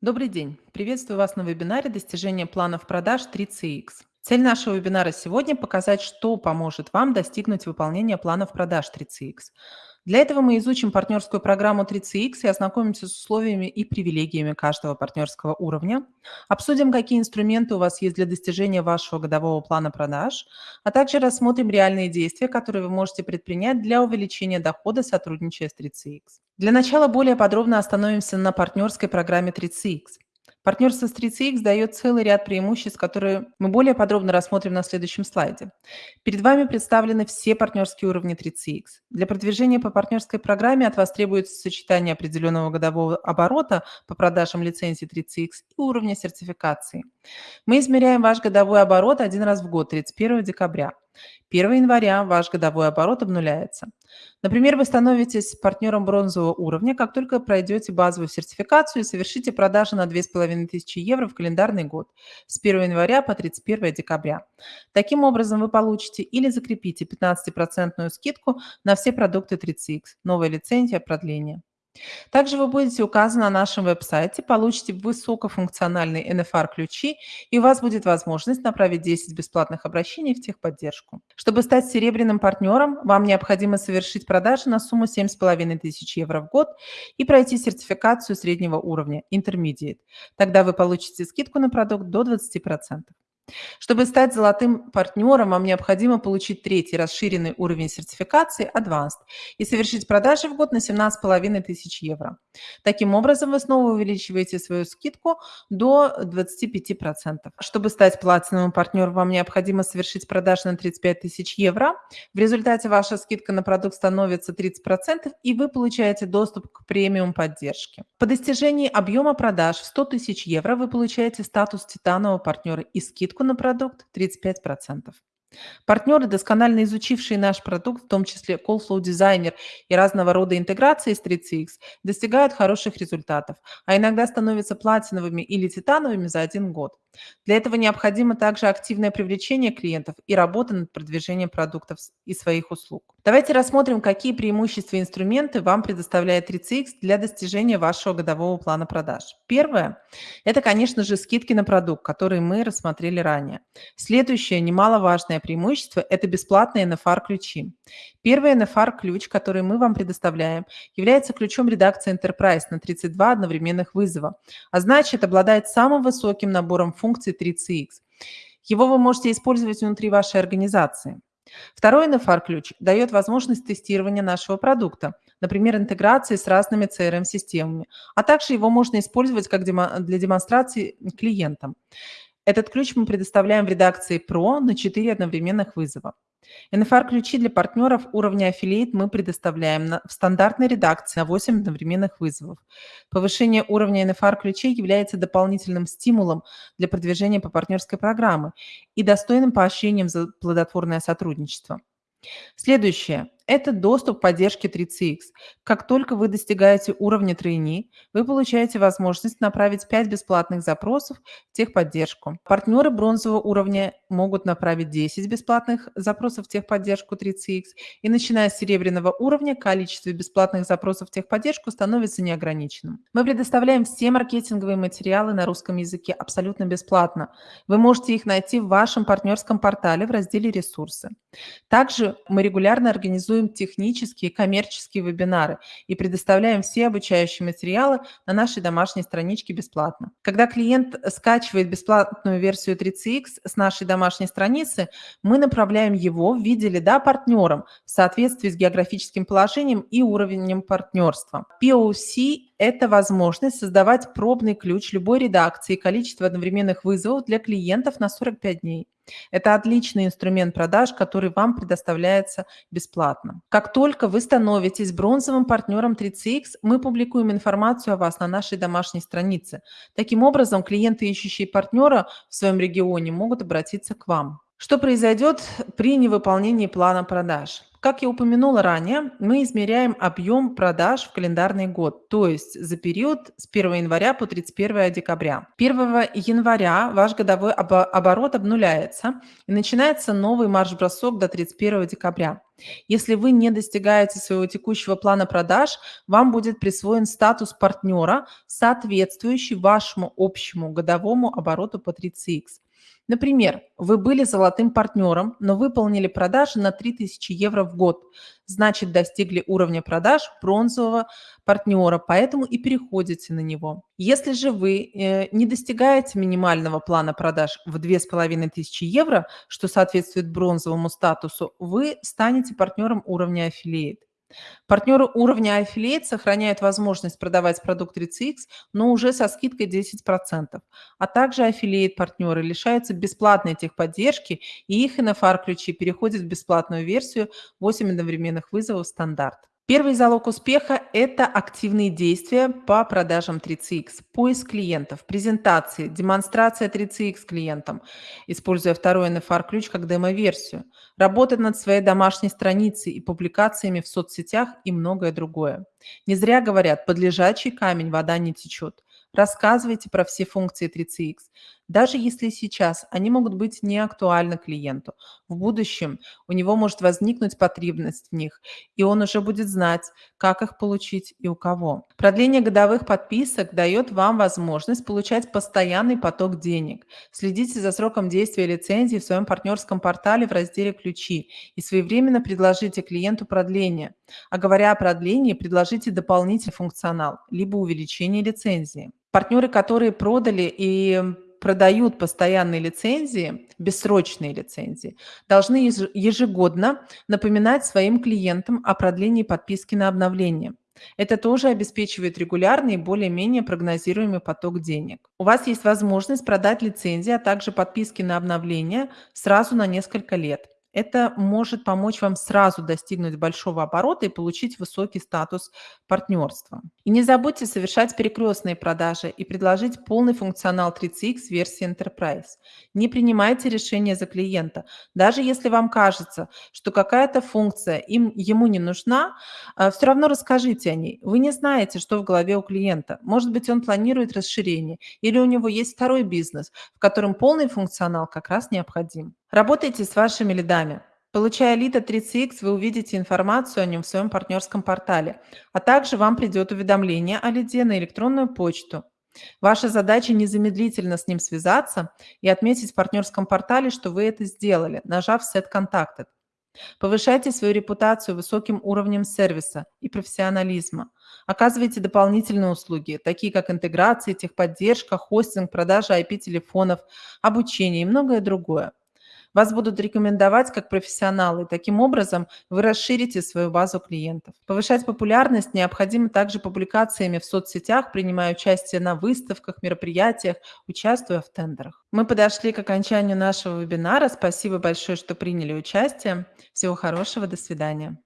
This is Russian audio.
Добрый день! Приветствую вас на вебинаре «Достижение планов продаж 3CX». Цель нашего вебинара сегодня– показать, что поможет вам достигнуть выполнения планов продаж 3CX. Для этого мы изучим партнерскую программу 3CX и ознакомимся с условиями и привилегиями каждого партнерского уровня, обсудим, какие инструменты у вас есть для достижения вашего годового плана продаж, а также рассмотрим реальные действия, которые вы можете предпринять для увеличения дохода, сотрудничая с 3CX. Для начала более подробно остановимся на партнерской программе 3CX. Партнерство с 3CX дает целый ряд преимуществ, которые мы более подробно рассмотрим на следующем слайде. Перед вами представлены все партнерские уровни 3CX. Для продвижения по партнерской программе от вас требуется сочетание определенного годового оборота по продажам лицензий 3CX и уровня сертификации. Мы измеряем ваш годовой оборот один раз в год, 31 декабря. 1 января ваш годовой оборот обнуляется. Например, вы становитесь партнером бронзового уровня, как только пройдете базовую сертификацию и совершите продажи на 2500 евро в календарный год с 1 января по 31 декабря. Таким образом, вы получите или закрепите 15% скидку на все продукты 30X, новая лицензия, продление. Также вы будете указаны на нашем веб-сайте, получите высокофункциональные NFR-ключи, и у вас будет возможность направить 10 бесплатных обращений в техподдержку. Чтобы стать серебряным партнером, вам необходимо совершить продажи на сумму 7500 евро в год и пройти сертификацию среднего уровня Intermediate. Тогда вы получите скидку на продукт до 20%. Чтобы стать золотым партнером, вам необходимо получить третий расширенный уровень сертификации Advanced и совершить продажи в год на 17 тысяч евро. Таким образом, вы снова увеличиваете свою скидку до 25%. Чтобы стать платиновым партнером, вам необходимо совершить продажи на 35 тысяч евро. В результате ваша скидка на продукт становится 30%, и вы получаете доступ к премиум поддержке. По достижении объема продаж в 100 тысяч евро вы получаете статус титанового партнера и скидку скидку на продукт 35%. Партнеры, досконально изучившие наш продукт, в том числе CallFlow Designer и разного рода интеграции с 3CX, достигают хороших результатов, а иногда становятся платиновыми или титановыми за один год. Для этого необходимо также активное привлечение клиентов и работа над продвижением продуктов и своих услуг. Давайте рассмотрим, какие преимущества и инструменты вам предоставляет 3CX для достижения вашего годового плана продаж. Первое – это, конечно же, скидки на продукт, которые мы рассмотрели ранее. Следующее немаловажное преимущество – это бесплатные NFR-ключи. Первый NFR-ключ, который мы вам предоставляем, является ключом редакции Enterprise на 32 одновременных вызова, а значит, обладает самым высоким набором функций 3CX. Его вы можете использовать внутри вашей организации. Второй NFR-ключ дает возможность тестирования нашего продукта, например, интеграции с разными CRM-системами, а также его можно использовать как для демонстрации клиентам. Этот ключ мы предоставляем в редакции Pro на 4 одновременных вызова. NFR-ключи для партнеров уровня Affiliate мы предоставляем на, в стандартной редакции на 8 одновременных вызовов. Повышение уровня NFR-ключей является дополнительным стимулом для продвижения по партнерской программе и достойным поощрением за плодотворное сотрудничество. Следующее – это доступ к поддержке 3CX. Как только вы достигаете уровня тройни, вы получаете возможность направить 5 бесплатных запросов в техподдержку. Партнеры бронзового уровня могут направить 10 бесплатных запросов в техподдержку 3CX, и начиная с серебряного уровня количество бесплатных запросов в техподдержку становится неограниченным. Мы предоставляем все маркетинговые материалы на русском языке абсолютно бесплатно. Вы можете их найти в вашем партнерском портале в разделе «Ресурсы». Также мы регулярно организуем технические и коммерческие вебинары и предоставляем все обучающие материалы на нашей домашней страничке бесплатно. Когда клиент скачивает бесплатную версию 3CX с нашей домашней страницы, мы направляем его в виде лида партнерам в соответствии с географическим положением и уровнем партнерства. POC – это возможность создавать пробный ключ любой редакции и количество одновременных вызовов для клиентов на 45 дней. Это отличный инструмент продаж, который вам предоставляется бесплатно. Как только вы становитесь бронзовым партнером 3CX, мы публикуем информацию о вас на нашей домашней странице. Таким образом, клиенты, ищущие партнера в своем регионе, могут обратиться к вам. Что произойдет при невыполнении плана продаж? Как я упомянула ранее, мы измеряем объем продаж в календарный год, то есть за период с 1 января по 31 декабря. 1 января ваш годовой обо- оборот обнуляется и начинается новый марш-бросок до 31 декабря. Если вы не достигаете своего текущего плана продаж, вам будет присвоен статус партнера, соответствующий вашему общему годовому обороту по 30X. Например, вы были золотым партнером, но выполнили продажи на 3000 евро в год. Значит, достигли уровня продаж бронзового партнера, поэтому и переходите на него. Если же вы э, не достигаете минимального плана продаж в 2500 евро, что соответствует бронзовому статусу, вы станете партнером уровня Affiliate. Партнеры уровня Affiliate сохраняют возможность продавать продукт 30X, но уже со скидкой 10%. А также Affiliate-партнеры лишаются бесплатной техподдержки, и их NFR-ключи переходят в бесплатную версию 8 одновременных вызовов стандарт. Первый залог успеха– это активные действия по продажам 3CX, поиск клиентов, презентации, демонстрация 3CX клиентам, используя второй NFR-ключ как демо-версию, работа над своей домашней страницей и публикациями в соцсетях и многое другое. Не зря говорят, под лежачий камень вода не течет. Рассказывайте про все функции 3CX. Даже если сейчас они могут быть не актуальны клиенту, в будущем у него может возникнуть потребность в них, и он уже будет знать, как их получить и у кого. Продление годовых подписок дает вам возможность получать постоянный поток денег. Следите за сроком действия лицензии в своем партнерском портале в разделе «Ключи» и своевременно предложите клиенту продление. А говоря о продлении, предложите дополнительный функционал, либо увеличение лицензии. Партнеры, которые продали и продают постоянные лицензии, бессрочные лицензии, должны ежегодно напоминать своим клиентам о продлении подписки на обновление. Это тоже обеспечивает регулярный и более-менее прогнозируемый поток денег. У вас есть возможность продать лицензии, а также подписки на обновление сразу на несколько лет. Это может помочь вам сразу достигнуть большого оборота и получить высокий статус партнерства. И не забудьте совершать перекрестные продажи и предложить полный функционал 3CX версии Enterprise. Не принимайте решения за клиента. Даже если вам кажется, что какая-то функция им, ему не нужна, а, все равно расскажите о ней. Вы не знаете, что в голове у клиента. Может быть, он планирует расширение или у него есть второй бизнес, в котором полный функционал как раз необходим. Работайте с вашими лидами. Получая лид от 3CX, вы увидите информацию о нем в своем партнерском портале, а также вам придет уведомление о лиде на электронную почту. Ваша задача незамедлительно с ним связаться и отметить в партнерском портале, что вы это сделали, нажав «Set Contacted». Повышайте свою репутацию высоким уровнем сервиса и профессионализма. Оказывайте дополнительные услуги, такие как интеграция, техподдержка, хостинг, продажа IP-телефонов, обучение и многое другое. Вас будут рекомендовать как профессионалы. Таким образом, вы расширите свою базу клиентов. Повышать популярность необходимо также публикациями в соцсетях, принимая участие на выставках, мероприятиях, участвуя в тендерах. Мы подошли к окончанию нашего вебинара. Спасибо большое, что приняли участие. Всего хорошего. До свидания.